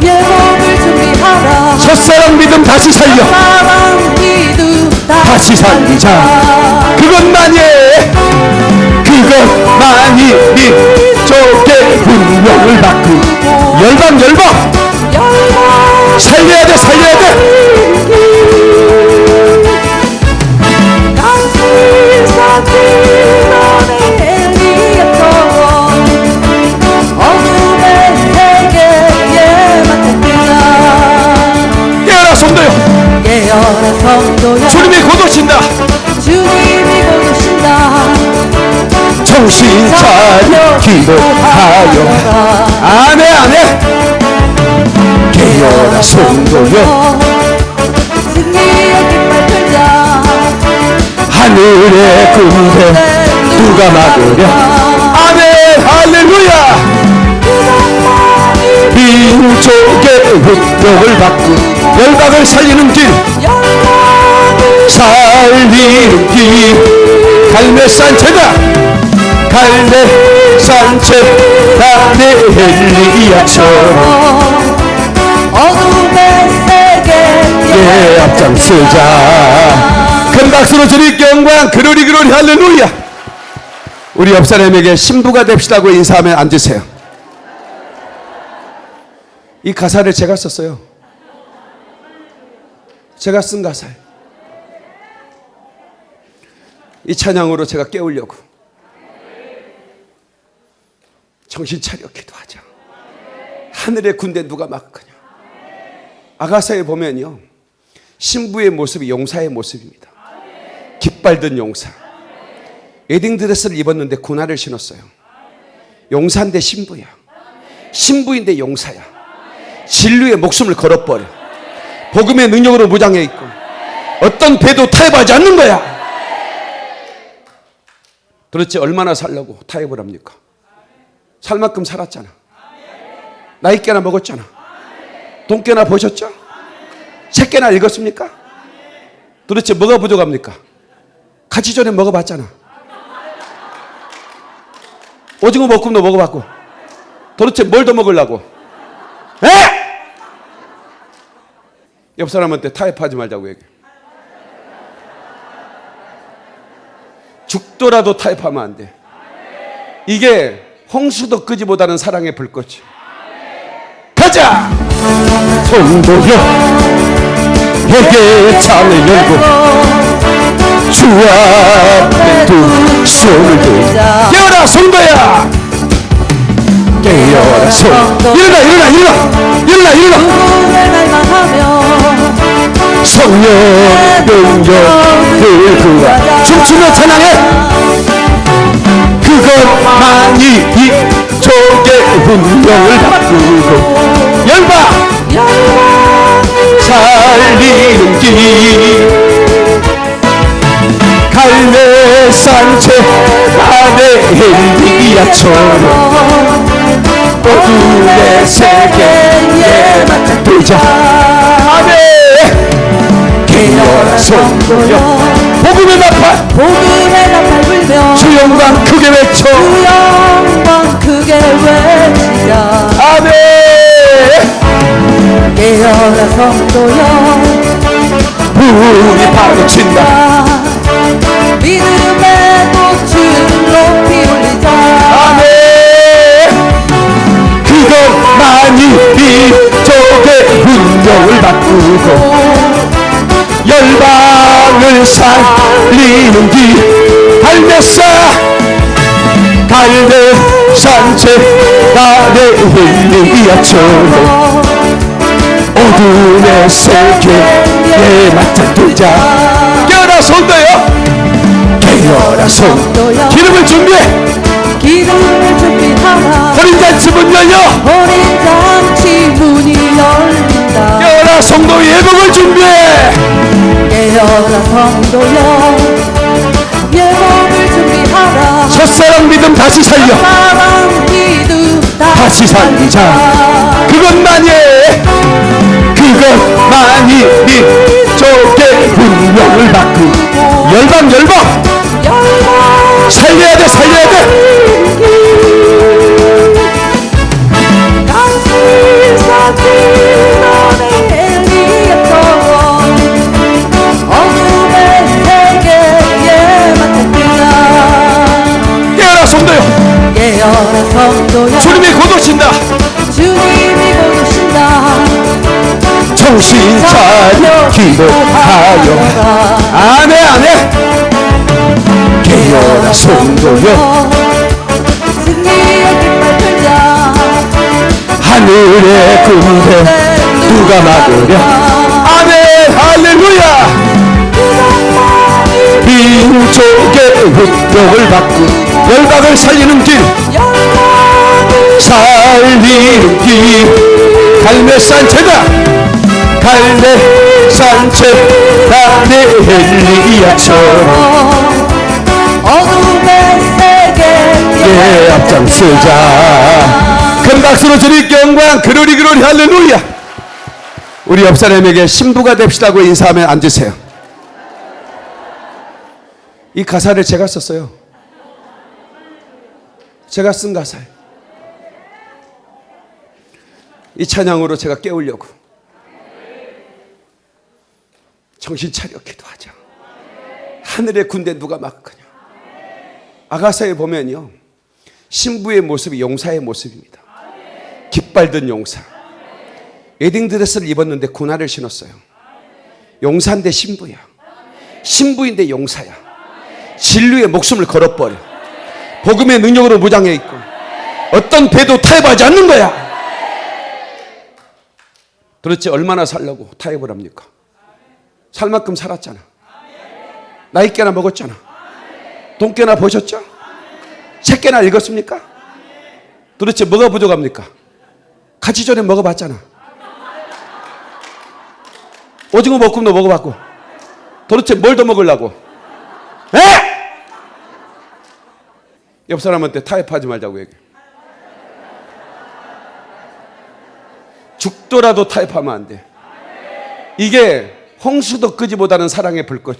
예복을 준비하라. 첫사랑 믿음 다시 살려. 사랑 믿음 다시 살리자. 그것만이 그것만이 이쪽의 운명을 바꾸 열방 열방. 열방. 살려야 돼 살려야 돼. 강 기도하여. 아멘 아멘. 깨어라 성도여. 하늘의 군대 누가 막으랴? 아멘 할렐루야. 민족의 운명을 바꾸 열방을 살리는 길. 살리는 길. 갈매산채다 갈매 산채 나의 헬리야처럼 어둠의 세계에 예 앞장서자. 큰 박수로 주님 영광 그러리 그러리 할렐루야. 우리 옆 사람에게 신부가 됩시다고 인사하면 앉으세요. 이 가사를 제가 썼어요. 제가 쓴 가사예요. 이 찬양으로 제가 깨우려고 정신 차려 기도하자 하늘의 군대 누가 막거냐 아가사에 보면요 신부의 모습이 용사의 모습입니다. 깃발든 용사. 웨딩드레스를 입었는데 군화를 신었어요. 용사인데 신부야. 신부인데 용사야. 진리의 목숨을 걸어버려. 복음의 능력으로 무장해 있고 어떤 배도 타협하지 않는 거야. 도대체 얼마나 살려고 타협을 합니까? 살 만큼 살았잖아. 나이 깨나 먹었잖아. 돈 깨나 보셨죠? 책 깨나 읽었습니까? 도대체 뭐가 부족합니까? 같이 전에 먹어봤잖아. 오징어 볶음도 먹어봤고. 도대체 뭘 더 먹으려고? 에? 옆 사람한테 타협하지 말자고 얘기해. 죽더라도 타협하면 안 돼. 이게 홍수도 끄지보다는 사랑의 불꽃이. 가자! 성도여. 회개의 창을 열고 주 앞에 두 손을 들고 깨어라 성도야! 깨어라 성 일어나 일어나 일어나! 일어나 일어나! 성령 능력을 구하 춤추며 찬양해 그것만이 이 족의 운명을 바꾸고 열방 살리는 길. 갈매산 채 안에 헬리야처럼 어둠의 세계에 맞닥뜨자. 아멘! 깨어라 성도여 복음의 나팔 복음의 나팔 불며 주 영광 크게 외쳐. 주 영광 크게 외치자 아멘. 깨어라 성도여 문이 파도친다. 믿음의 꽃을 높이 올리자. 아멘. 그것만이 이족의 운명을 바꾸고 열방을 살리는 길 갈매사 갈매산채 아래 힐리야처럼 어둠의 세계에 맞닥뜨자. 깨어라 손도요. 깨어라 손 기름을 준비해. 기름을 준비하라. 어린 잔치 문 열려. 어린 잔치 문이 열린다. 깨어라 성도 예복을 깨어라 성도여 예복을 준비하라. 첫사랑 믿음 다시 살려. 사랑 믿음 다시 살리자. 그것만이 그것만이 이 족의 운명을 바꾸 열방 열방. 열방 살려야 돼 살려야 돼 주님이 곧 오신다. 주님이 곧 오신다. 정신 차려 기도하여. 아멘 아멘. 깨어라 성도여. 승리의 깃발 들자. 하늘의 군대 누가 막으랴? 아멘 할렐루야. 민족의 운명을 바꾸 열방을 살리는 길 살리는 길 갈매산채다 갈매산채 나의 헬리야처럼 어둠의 세계에 예 앞장서자. 큰 박수로 주님 영광. 그러리 그러리 할렐루야. 우리 옆 사람에게 신부가 됩시다고 인사하면 앉으세요. 이 가사를 제가 썼어요. 제가 쓴 가사예요. 이 찬양으로 제가 깨우려고. 정신 차려 기도하자. 하늘의 군대 누가 막거냐. 아가사에 보면요. 신부의 모습이 용사의 모습입니다. 깃발 든 용사. 웨딩드레스를 입었는데 군화를 신었어요. 용사인데 신부야. 신부인데 용사야. 진리의 목숨을 걸어버려. 복음의 능력으로 무장해 있고 어떤 배도 타협하지 않는 거야. 도대체 얼마나 살려고 타협을 합니까? 살 만큼 살았잖아. 나이 깨나 먹었잖아. 돈 깨나 보셨죠? 책 깨나 읽었습니까? 도대체 뭐가 부족합니까? 같이 전에 먹어봤잖아. 오징어 볶음도 먹어봤고 도대체 뭘 더 먹으려고? 에? 옆 사람한테 타협하지 말자고 얘기해. 죽더라도 타협하면 안 돼. 이게 홍수도 끄지보다는 사랑의 불꽃이.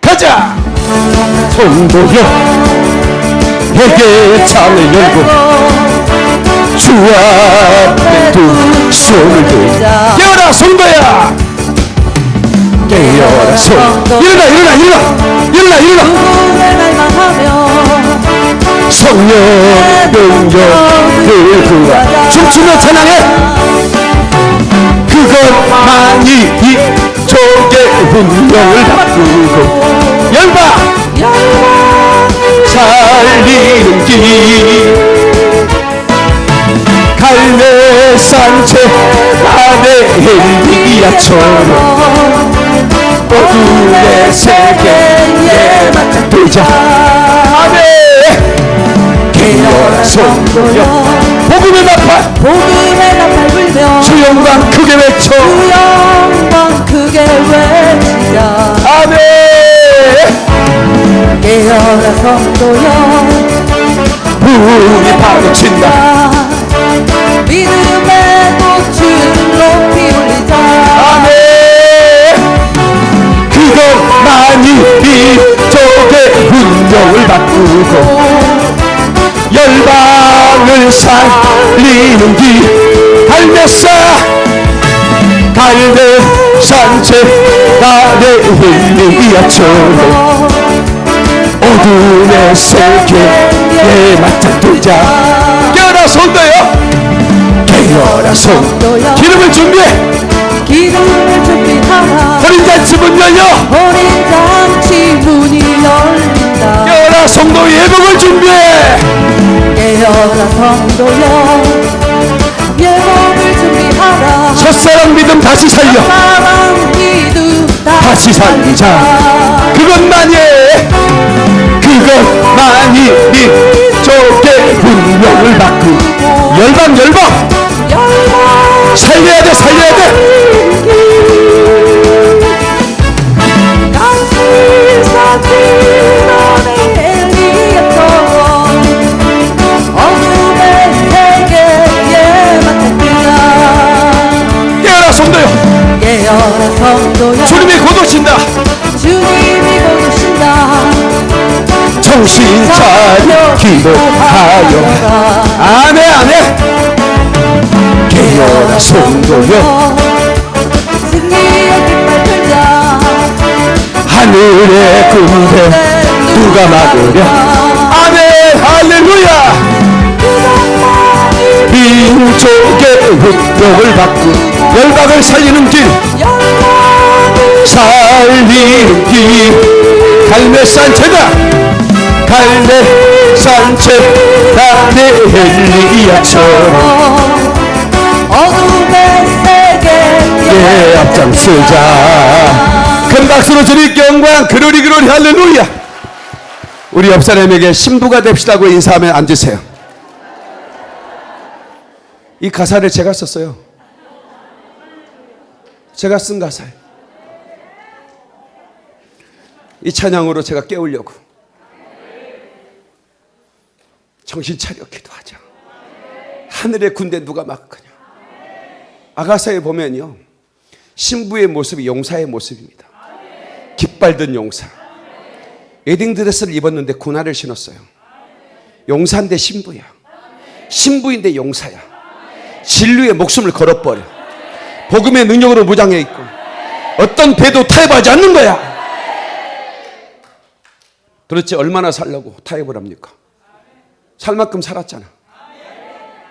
가자! 성도여 회개의 창을 열고 주 앞에 두 손을 들자 자 깨어라 성도야! 깨어라 성 일어나 일어나 일어나 일어나 일어나 성령 능력을 구하 춤추며 찬양해. 그것만이 이 족의 운명을 바꾸고 열방 살리는 길. 갈매산채 안에 엘리야처럼. 어둠의 세계에 맞닥뜨자. 아멘 깨어라 성도여. 복음의 나팔. 복음의 나팔 불며 주 영광 크게 외쳐. 주 영광 크게 외치자 아멘. 깨어라 성도여 문이 파도친다. 믿음의 꽃을 살리는 길 갈매사 갈매산채 아래 힐리야처럼 어둠의 세계에 맞닥뜨자. 깨어라 손도요? 깨어라 손 기름을 준비해. 기름을 준비하라. 어린 잔치 문 열려. 어린 잔치 문이 열린다 깨어라 성도 예복을 준비해. 깨어라 성도여 예복을 준비하라. 첫사랑 믿음 다시 살려. 사랑 믿음 다시 살리자. 그것만이 그것만이 네 족의 운명을 바꾸 열방 열방. 열방. 살려야 돼 살려야 돼. 강 주님이 곧 오신다. 주님이 곧 오신다. 정신 차려 기도하여. 아멘 아멘. 깨어라 성도여. 승리의 깃발 들자. 하늘의 군대 누가 막으랴? 아멘 할렐루야. 민족의 운명을 바꾸 열방을 살리는 길 살리는 길 갈매산채다 갈매산채 나의 헬리야처럼 어둠의 세계에 예 앞장서자. 큰 박수로 주님 영광 그러리 그러리 할렐루야. 우리 옆 사람에게 신부가 됩시다고 인사하면 앉으세요. 이 가사를 제가 썼어요. 제가 쓴 가사예요 이 찬양으로 제가 깨우려고. 정신 차려 기도하자. 하늘의 군대 누가 막거냐? 아가사에 보면요. 신부의 모습이 용사의 모습입니다. 깃발 든 용사. 웨딩 드레스를 입었는데 군화를 신었어요. 용사인데 신부야. 신부인데 용사야. 진리의 목숨을 걸어버려. 복음의 능력으로 무장해 있고 어떤 배도 타협하지 않는 거야 도대체 얼마나 살려고 타협을 합니까 살 만큼 살았잖아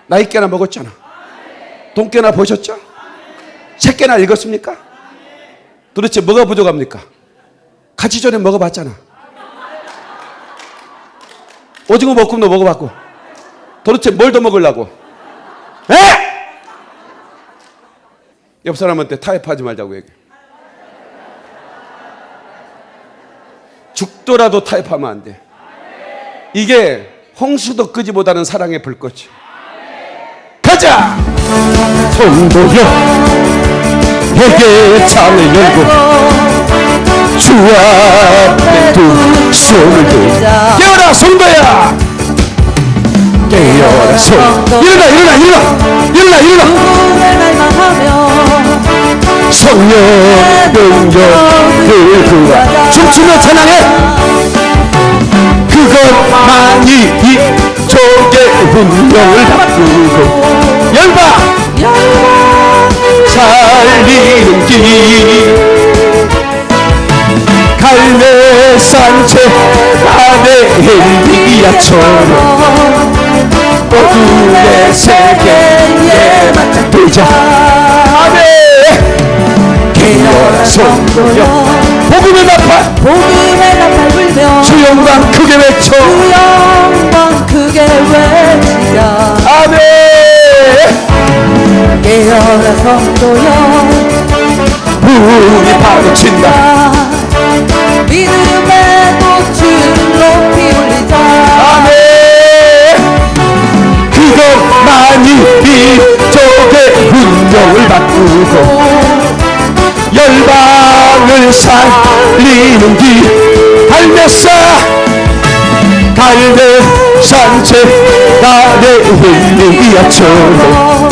나이 깨나 먹었잖아 돈 깨나 보셨죠? 책 깨나 읽었습니까? 도대체 뭐가 부족합니까? 같이 전에 먹어봤잖아 오징어 볶음도 먹어봤고 도대체 뭘 더 먹으려고 에? 옆 사람한테 타협하지 말자고 얘기해 죽더라도 타협하면 안 돼. 이게 홍수도 끄지보다는 사랑의 불꽃이. 가자! 성도여 회개의 창을 열고 주 앞에 두 손을 들자 깨어라 성도야 깨어라 성 일어나 일어나 일어나 일어나 일어나 성령 능력을 구하 춤추며 찬양해. 그것만이 이 족의 운명을 바꾸고 열방 살리는 길. 갈매산채 안에 엘리야처럼 어둠의 세계에 맞닥뜨자 깨어라 성도여 복음의 나팔 복음의 나팔 불며 주 영광 크게 외쳐. 주 영광 크게 외치자 아멘. 깨어라 성도여 불이 파도친다. 믿음의 꽃을 높이 올리자. 아멘. 그것만이 이쪽의 운명을 바꾸고 열방을 살리는 길 갈매사 갈매 산채 나의 힐리야처럼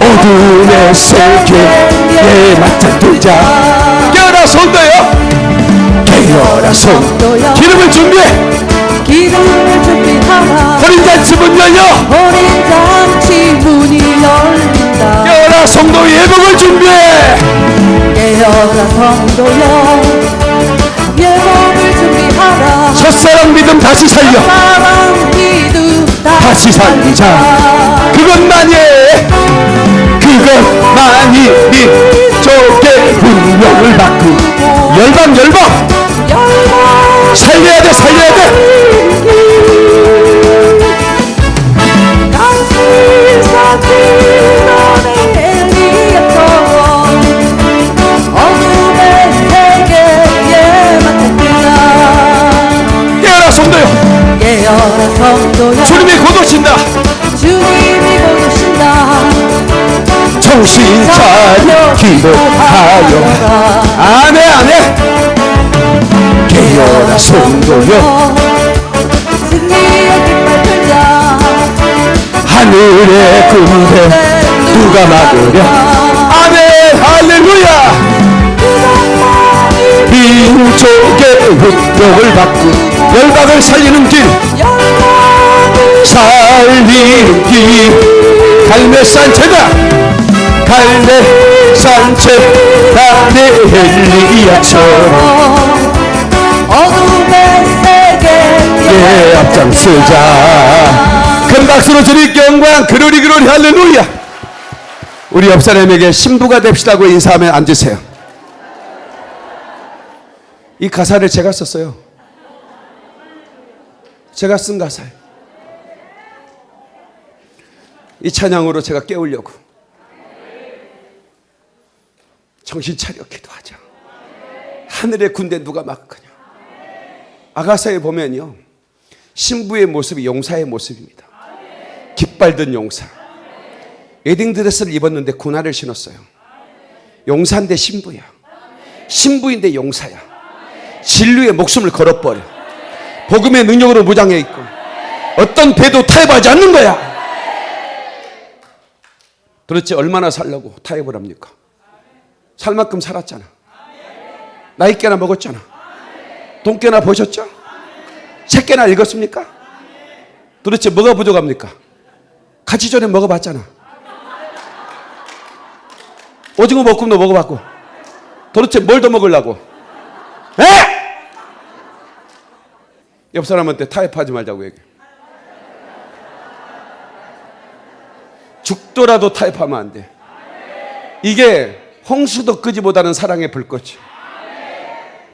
어둠의 세계에 맞닥뜨자. 깨어라 손도요? 깨어라 손 기름을 준비해. 기름을 준비하라. 어린 잔치 문 열려. 어린 잔치 문이 열린다 깨어라 성도 예복을 준비해. 깨어라 성도여 예복을 준비하라. 첫사랑 믿음 다시 살려. 사랑 믿음 다시 살리자. 그것만이 그것만이 이쪽의 운명을 바꾸 열방 열방. 열방. 살려야 돼 살려야 돼 주님이 곧 오신다. 주님이 곧 오신다. 정신 차려 기도하여. 아멘 아멘. 깨어라 성도여. 승리의 깃발 들자. 하늘의 군대 누가 막으랴? 아멘 할렐루야. 민족의 운명을 바꾸 열방을 살리는 길. 살리는 길. 갈매산채다 갈매산채 나의 엘리야처럼 어둠의 세계에 예 앞장서자. 큰 박수로 주님 영광 그로리 그로리 할렐루야. 우리 옆 사람에게 신부가 됩시다고 인사하면 앉으세요. 이 가사를 제가 썼어요 제가 쓴 가사예요. 이 찬양으로 제가 깨우려고 정신 차려 기도하자 하늘의 군대 누가 막거냐? 아가사에 보면요 신부의 모습이 용사의 모습입니다. 깃발 든 용사. 웨딩 드레스를 입었는데 군화를 신었어요. 용사인데 신부야. 신부인데 용사야. 진리의 목숨을 걸어버려 복음의 능력으로 무장해 있고 어떤 배도 타협하지 않는 거야 도대체 얼마나 살려고 타협을 합니까 살 만큼 살았잖아 나이 깨나 먹었잖아 돈 깨나 보셨죠? 책 깨나 읽었습니까? 도대체 뭐가 부족합니까? 같이 전에 먹어봤잖아 오징어 볶음도 먹어봤고 도대체 뭘 더 먹으려고 에? 옆 사람한테 타협하지 말자고 얘기해 죽더라도 타협하면 안 돼. 이게 홍수도 끄지보다는 사랑의 불꽃이.